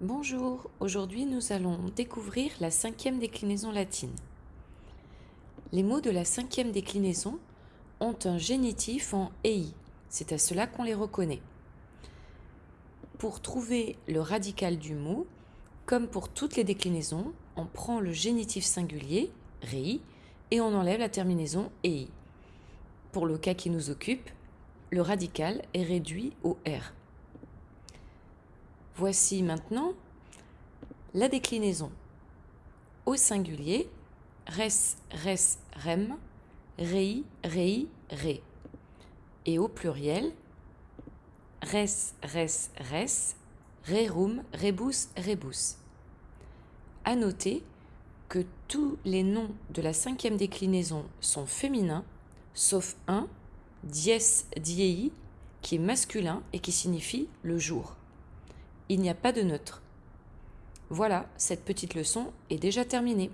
Bonjour, aujourd'hui nous allons découvrir la cinquième déclinaison latine. Les mots de la cinquième déclinaison ont un génitif en ei, c'est à cela qu'on les reconnaît. Pour trouver le radical du mot, comme pour toutes les déclinaisons, on prend le génitif singulier, rei, et on enlève la terminaison ei. Pour le cas qui nous occupe, le radical est réduit au R. Voici maintenant la déclinaison au singulier res, res, rem, rei, rei, ré. Et au pluriel res, res, res, rerum, rebus, rebus. À noter que tous les noms de la cinquième déclinaison sont féminins, sauf un, dies diei, qui est masculin et qui signifie le jour il n'y a pas de neutre. Voilà, cette petite leçon est déjà terminée.